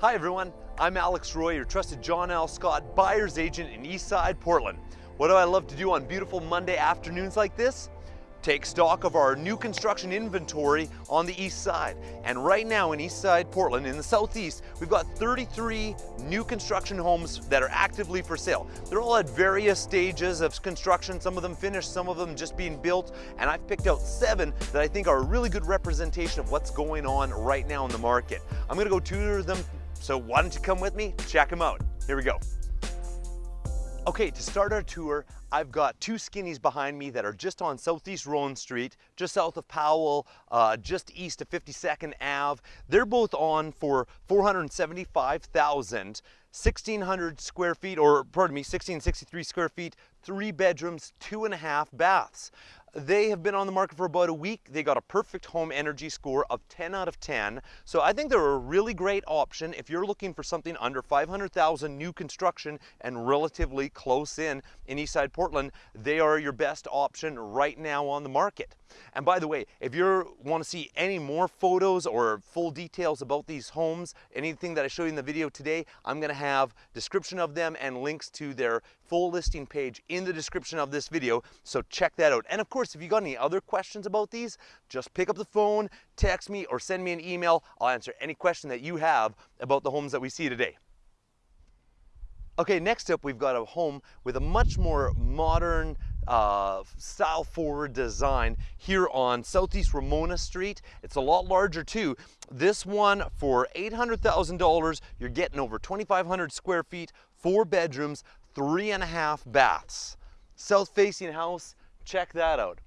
Hi everyone, I'm Alex Roy, your trusted John L. Scott buyer's agent in Eastside, Portland. What do I love to do on beautiful Monday afternoons like this? Take stock of our new construction inventory on the east side. And right now in Eastside, Portland, in the southeast, we've got 33 new construction homes that are actively for sale. They're all at various stages of construction, some of them finished, some of them just being built, and I've picked out seven that I think are a really good representation of what's going on right now in the market. I'm gonna go tour them so why don't you come with me, check them out. Here we go. Okay, to start our tour, I've got two skinnies behind me that are just on Southeast Rhone Street, just south of Powell, uh, just east of 52nd Ave. They're both on for 475,000, 1,600 square feet, or pardon me, 1,663 square feet, three bedrooms, two and a half baths. They have been on the market for about a week. They got a perfect home energy score of 10 out of 10. So I think they're a really great option if you're looking for something under 500,000 new construction and relatively close in in Eastside Portland. They are your best option right now on the market. And by the way, if you want to see any more photos or full details about these homes, anything that I showed you in the video today, I'm going to have description of them and links to their full listing page in the description of this video. So check that out. And of course, if you got any other questions about these, just pick up the phone, text me, or send me an email. I'll answer any question that you have about the homes that we see today. Okay, next up we've got a home with a much more modern, uh, style forward design here on Southeast Ramona Street. It's a lot larger too. This one for $800,000, you're getting over 2,500 square feet, four bedrooms, three and a half baths. South facing house, check that out.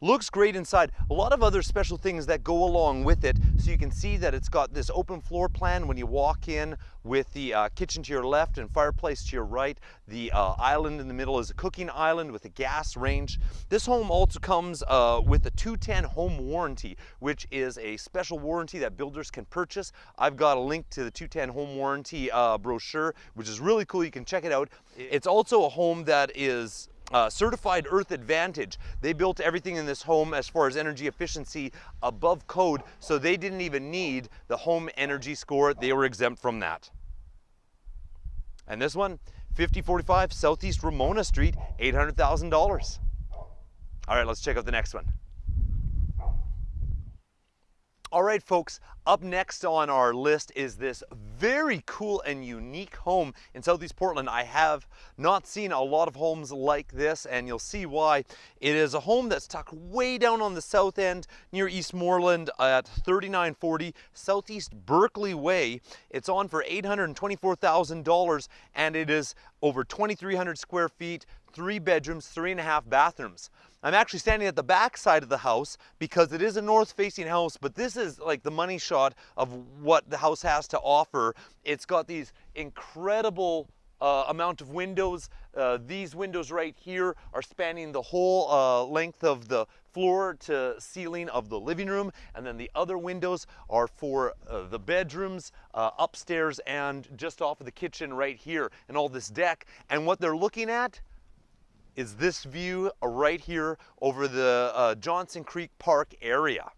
Looks great inside. A lot of other special things that go along with it. So you can see that it's got this open floor plan when you walk in with the uh, kitchen to your left and fireplace to your right. The uh, island in the middle is a cooking island with a gas range. This home also comes uh, with a 210 home warranty, which is a special warranty that builders can purchase. I've got a link to the 210 home warranty uh, brochure, which is really cool. You can check it out. It's also a home that is uh, certified Earth Advantage. They built everything in this home as far as energy efficiency above code, so they didn't even need the home energy score. They were exempt from that. And this one, 5045 Southeast Ramona Street, $800,000. All right, let's check out the next one. All right, folks, up next on our list is this very cool and unique home in Southeast Portland. I have not seen a lot of homes like this, and you'll see why. It is a home that's tucked way down on the south end near Eastmoreland at 3940 Southeast Berkeley Way. It's on for $824,000, and it is over 2,300 square feet, three bedrooms, three and a half bathrooms. I'm actually standing at the back side of the house because it is a north facing house, but this is like the money shot of what the house has to offer. It's got these incredible uh, amount of windows. Uh, these windows right here are spanning the whole uh, length of the floor to ceiling of the living room. And then the other windows are for uh, the bedrooms uh, upstairs and just off of the kitchen right here and all this deck. And what they're looking at is this view right here over the uh, Johnson Creek Park area.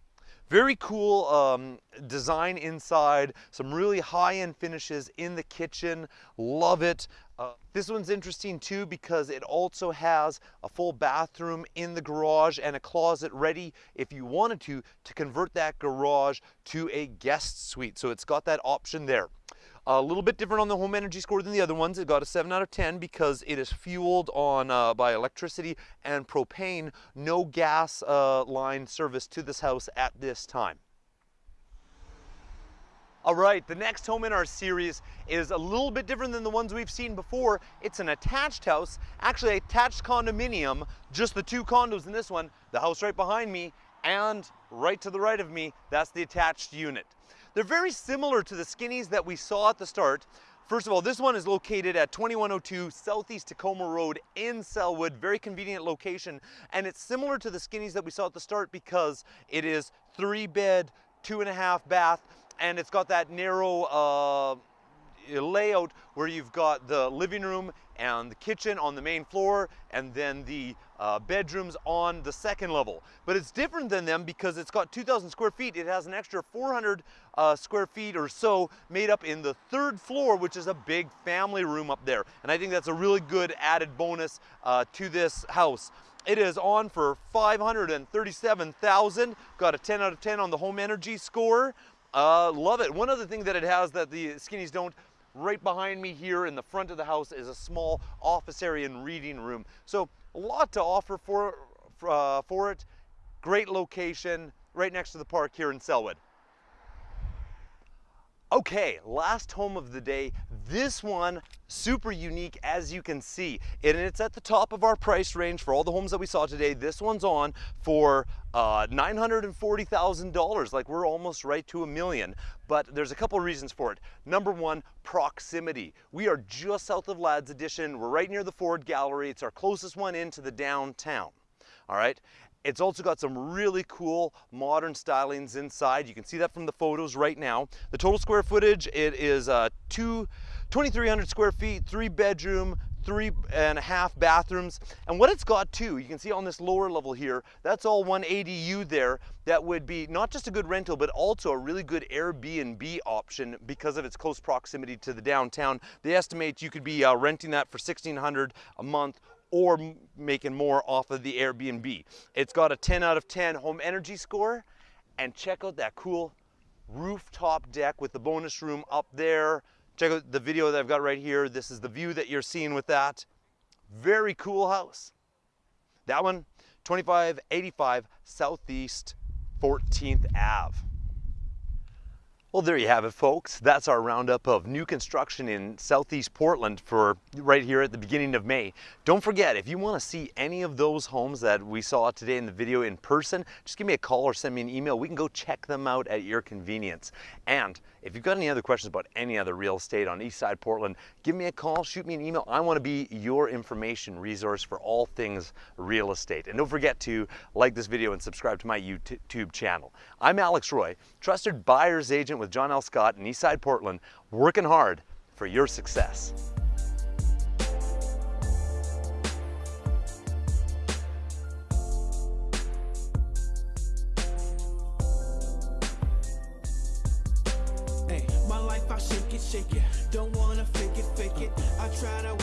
Very cool um, design inside, some really high-end finishes in the kitchen, love it. Uh, this one's interesting too because it also has a full bathroom in the garage and a closet ready if you wanted to, to convert that garage to a guest suite. So it's got that option there. A little bit different on the home energy score than the other ones. It got a 7 out of 10 because it is fueled on uh, by electricity and propane. No gas uh, line service to this house at this time. All right, the next home in our series is a little bit different than the ones we've seen before. It's an attached house, actually attached condominium, just the two condos in this one, the house right behind me and right to the right of me, that's the attached unit. They're very similar to the skinnies that we saw at the start. First of all, this one is located at 2102 Southeast Tacoma Road in Sellwood, very convenient location. And it's similar to the skinnies that we saw at the start because it is three bed, two and a half bath, and it's got that narrow uh, layout where you've got the living room and the kitchen on the main floor and then the uh, bedrooms on the second level. But it's different than them because it's got 2,000 square feet. It has an extra 400 uh, square feet or so made up in the third floor, which is a big family room up there. And I think that's a really good added bonus uh, to this house. It is on for 537,000. Got a 10 out of 10 on the home energy score. Uh, love it. One other thing that it has that the skinnies don't right behind me here in the front of the house is a small office area and reading room. So a lot to offer for, uh, for it. Great location right next to the park here in Sellwood. Okay, last home of the day. This one, super unique as you can see. And it's at the top of our price range for all the homes that we saw today. This one's on for uh, $940,000, like we're almost right to a million. But there's a couple reasons for it. Number one, proximity. We are just south of Ladd's Addition. We're right near the Ford Gallery. It's our closest one into the downtown. All right, it's also got some really cool modern stylings inside. You can see that from the photos right now. The total square footage, it is uh, two, 2,300 square feet, three bedroom, three and a half bathrooms. And what it's got too, you can see on this lower level here, that's all one ADU there that would be not just a good rental, but also a really good Airbnb option because of its close proximity to the downtown. They estimate you could be uh, renting that for 1600 a month or making more off of the Airbnb. It's got a 10 out of 10 home energy score and check out that cool rooftop deck with the bonus room up there. Check out the video that I've got right here. This is the view that you're seeing with that. Very cool house. That one, 2585 Southeast 14th Ave. Well, there you have it, folks. That's our roundup of new construction in Southeast Portland for right here at the beginning of May. Don't forget, if you want to see any of those homes that we saw today in the video in person, just give me a call or send me an email. We can go check them out at your convenience. And if you've got any other questions about any other real estate on East Side Portland, give me a call, shoot me an email. I want to be your information resource for all things real estate. And don't forget to like this video and subscribe to my YouTube channel. I'm Alex Roy, trusted buyer's agent with John L. Scott in Eastside Portland, working hard for your success. Hey, my life I shake it, shake it. Don't wanna fake it, fake it. I try to.